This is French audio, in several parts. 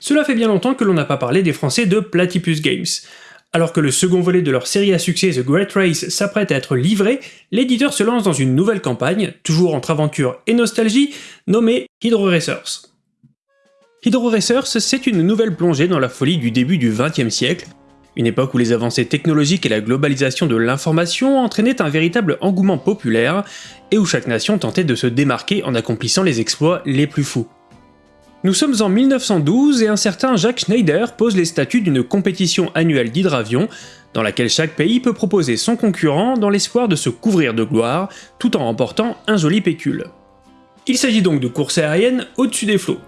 Cela fait bien longtemps que l'on n'a pas parlé des français de Platypus Games. Alors que le second volet de leur série à succès The Great Race s'apprête à être livré, l'éditeur se lance dans une nouvelle campagne, toujours entre aventure et nostalgie, nommée Hydro Racers. Hydro Racers, c'est une nouvelle plongée dans la folie du début du XXe siècle, une époque où les avancées technologiques et la globalisation de l'information entraînaient un véritable engouement populaire, et où chaque nation tentait de se démarquer en accomplissant les exploits les plus fous. Nous sommes en 1912 et un certain Jacques Schneider pose les statuts d'une compétition annuelle d'hydravion, dans laquelle chaque pays peut proposer son concurrent dans l'espoir de se couvrir de gloire, tout en remportant un joli pécule. Il s'agit donc de courses aériennes au-dessus des flots.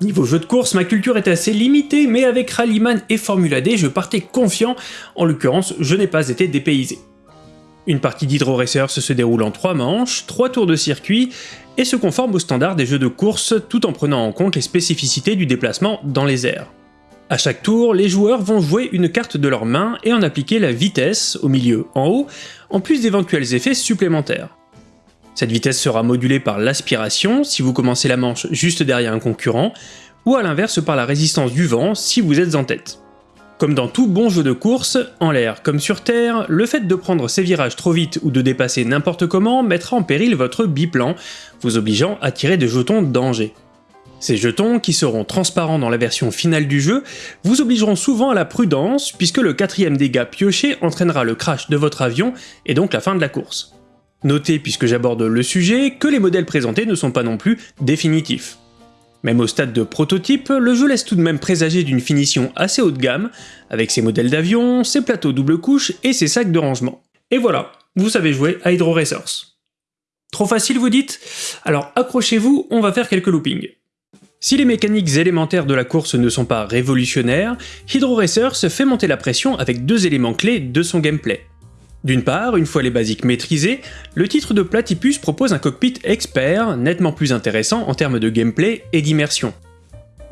Niveau jeu de course, ma culture est assez limitée, mais avec Rallyman et Formula D, je partais confiant, en l'occurrence, je n'ai pas été dépaysé. Une partie d'Hydro Racers se déroule en 3 manches, 3 tours de circuit, et se conforme aux standards des jeux de course tout en prenant en compte les spécificités du déplacement dans les airs. À chaque tour, les joueurs vont jouer une carte de leur main et en appliquer la vitesse, au milieu en haut, en plus d'éventuels effets supplémentaires. Cette vitesse sera modulée par l'aspiration si vous commencez la manche juste derrière un concurrent, ou à l'inverse par la résistance du vent si vous êtes en tête. Comme dans tout bon jeu de course, en l'air comme sur terre, le fait de prendre ces virages trop vite ou de dépasser n'importe comment mettra en péril votre biplan, vous obligeant à tirer des jetons danger. Ces jetons, qui seront transparents dans la version finale du jeu, vous obligeront souvent à la prudence puisque le quatrième dégât pioché entraînera le crash de votre avion et donc la fin de la course. Notez, puisque j'aborde le sujet, que les modèles présentés ne sont pas non plus définitifs. Même au stade de prototype, le jeu laisse tout de même présager d'une finition assez haut de gamme, avec ses modèles d'avions, ses plateaux double couche et ses sacs de rangement. Et voilà, vous savez jouer à Hydro Racers. Trop facile vous dites? Alors accrochez-vous, on va faire quelques loopings. Si les mécaniques élémentaires de la course ne sont pas révolutionnaires, Hydro Racers fait monter la pression avec deux éléments clés de son gameplay. D'une part, une fois les basiques maîtrisés, le titre de Platypus propose un cockpit expert, nettement plus intéressant en termes de gameplay et d'immersion.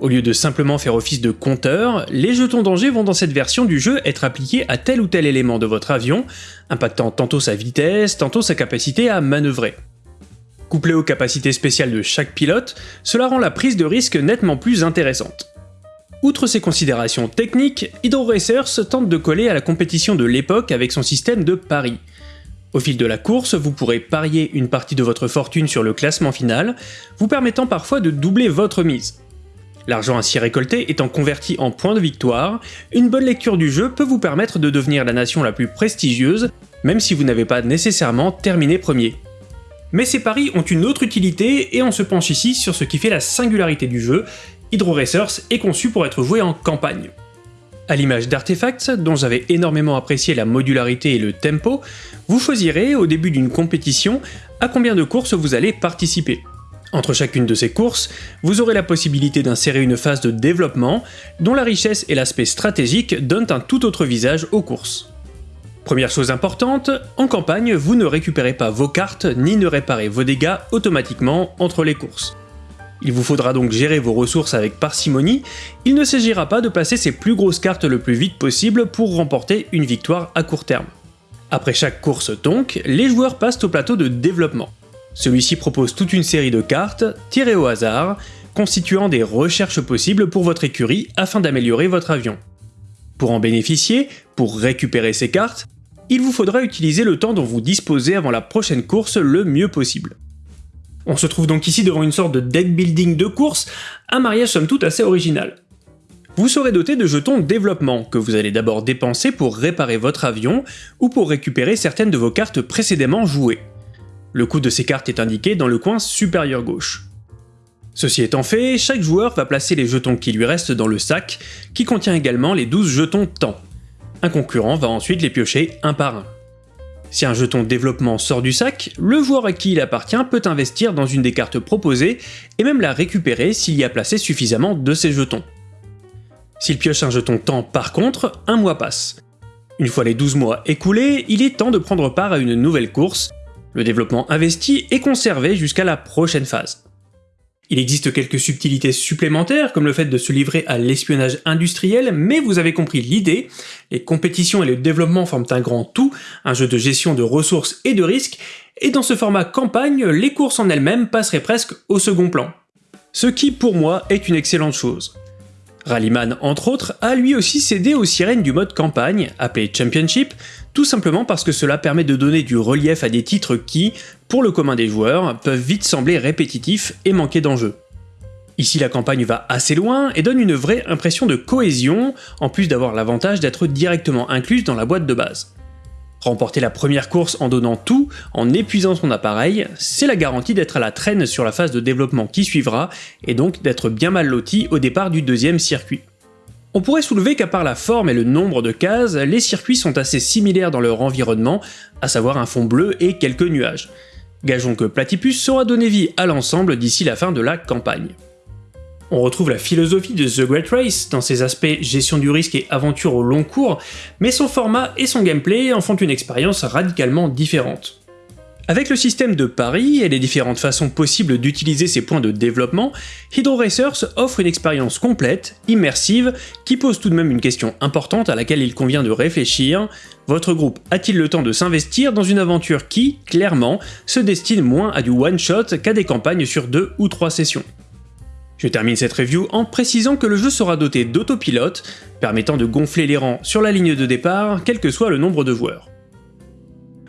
Au lieu de simplement faire office de compteur, les jetons danger vont dans cette version du jeu être appliqués à tel ou tel élément de votre avion, impactant tantôt sa vitesse, tantôt sa capacité à manœuvrer. Couplé aux capacités spéciales de chaque pilote, cela rend la prise de risque nettement plus intéressante. Outre ces considérations techniques, Hydro Racers tente de coller à la compétition de l'époque avec son système de paris. Au fil de la course, vous pourrez parier une partie de votre fortune sur le classement final, vous permettant parfois de doubler votre mise. L'argent ainsi récolté étant converti en points de victoire, une bonne lecture du jeu peut vous permettre de devenir la nation la plus prestigieuse, même si vous n'avez pas nécessairement terminé premier. Mais ces paris ont une autre utilité et on se penche ici sur ce qui fait la singularité du jeu, Hydro Racers est conçu pour être joué en campagne. À l'image d'Artefacts, dont j'avais énormément apprécié la modularité et le tempo, vous choisirez, au début d'une compétition, à combien de courses vous allez participer. Entre chacune de ces courses, vous aurez la possibilité d'insérer une phase de développement, dont la richesse et l'aspect stratégique donnent un tout autre visage aux courses. Première chose importante, en campagne, vous ne récupérez pas vos cartes ni ne réparez vos dégâts automatiquement entre les courses. Il vous faudra donc gérer vos ressources avec parcimonie, il ne s'agira pas de passer ses plus grosses cartes le plus vite possible pour remporter une victoire à court terme. Après chaque course donc, les joueurs passent au plateau de développement. Celui-ci propose toute une série de cartes, tirées au hasard, constituant des recherches possibles pour votre écurie afin d'améliorer votre avion. Pour en bénéficier, pour récupérer ces cartes, il vous faudra utiliser le temps dont vous disposez avant la prochaine course le mieux possible. On se trouve donc ici devant une sorte de deck building de course, un mariage somme toute assez original. Vous serez doté de jetons développement, que vous allez d'abord dépenser pour réparer votre avion, ou pour récupérer certaines de vos cartes précédemment jouées. Le coût de ces cartes est indiqué dans le coin supérieur gauche. Ceci étant fait, chaque joueur va placer les jetons qui lui restent dans le sac, qui contient également les 12 jetons temps. Un concurrent va ensuite les piocher un par un. Si un jeton développement sort du sac, le joueur à qui il appartient peut investir dans une des cartes proposées et même la récupérer s'il y a placé suffisamment de ses jetons. S'il pioche un jeton temps par contre, un mois passe. Une fois les 12 mois écoulés, il est temps de prendre part à une nouvelle course, le développement investi est conservé jusqu'à la prochaine phase. Il existe quelques subtilités supplémentaires, comme le fait de se livrer à l'espionnage industriel, mais vous avez compris l'idée, les compétitions et le développement forment un grand tout, un jeu de gestion de ressources et de risques, et dans ce format campagne, les courses en elles-mêmes passeraient presque au second plan. Ce qui, pour moi, est une excellente chose. Rallyman, entre autres, a lui aussi cédé aux sirènes du mode campagne, appelé Championship, tout simplement parce que cela permet de donner du relief à des titres qui, pour le commun des joueurs, peuvent vite sembler répétitifs et manquer d'enjeu. Ici la campagne va assez loin et donne une vraie impression de cohésion, en plus d'avoir l'avantage d'être directement incluse dans la boîte de base. Remporter la première course en donnant tout, en épuisant son appareil, c'est la garantie d'être à la traîne sur la phase de développement qui suivra, et donc d'être bien mal loti au départ du deuxième circuit. On pourrait soulever qu'à part la forme et le nombre de cases, les circuits sont assez similaires dans leur environnement, à savoir un fond bleu et quelques nuages. Gageons que Platypus saura donner vie à l'ensemble d'ici la fin de la campagne. On retrouve la philosophie de The Great Race dans ses aspects gestion du risque et aventure au long cours, mais son format et son gameplay en font une expérience radicalement différente. Avec le système de paris et les différentes façons possibles d'utiliser ces points de développement, Hydro Racers offre une expérience complète, immersive, qui pose tout de même une question importante à laquelle il convient de réfléchir. Votre groupe a-t-il le temps de s'investir dans une aventure qui, clairement, se destine moins à du one-shot qu'à des campagnes sur deux ou trois sessions? Je termine cette review en précisant que le jeu sera doté d'autopilote, permettant de gonfler les rangs sur la ligne de départ, quel que soit le nombre de joueurs.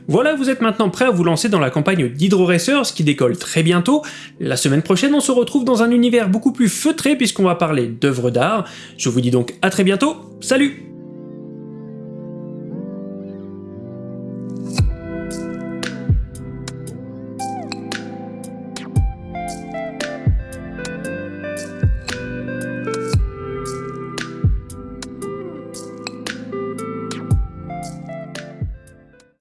Voilà, vous êtes maintenant prêt à vous lancer dans la campagne d'Hydro Racers qui décolle très bientôt. La semaine prochaine, on se retrouve dans un univers beaucoup plus feutré puisqu'on va parler d'œuvres d'art. Je vous dis donc à très bientôt, salut